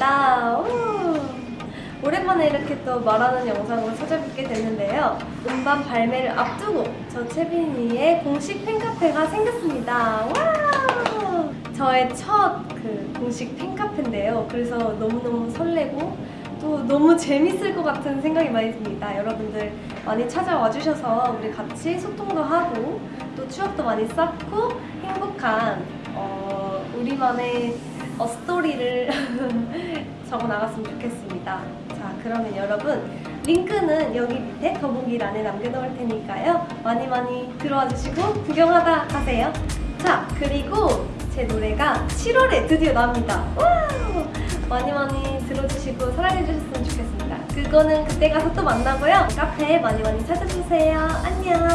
반갑습니다. 우! 오랜만에 이렇게 또 말하는 영상으로 찾아뵙게 됐는데요. 음반 발매를 앞두고 저 채빈이의 공식 팬카페가 생겼습니다. 와! 저의 첫 그 공식 팬카페인데요. 그래서 너무너무 설레고 또 너무 재밌을 것 같은 생각이 많이 듭니다. 여러분들 많이 찾아와 주셔서 우리 같이 소통도 하고 또 추억도 많이 쌓고 행복한 어, 우리만의 어, 스토리를 적어 나갔으면 좋겠습니다. 자, 그러면 여러분 링크는 여기 밑에 더보기란에 남겨놓을 테니까요. 많이 많이 들어와 주시고 구경하다 가세요. 자, 그리고 제 노래가 7월에 드디어 나옵니다. 와우! 많이 많이 들어주시고 사랑해주셨으면 좋겠습니다. 그거는 그때 가서 또 만나고요. 카페 많이 많이 찾아주세요. 안녕.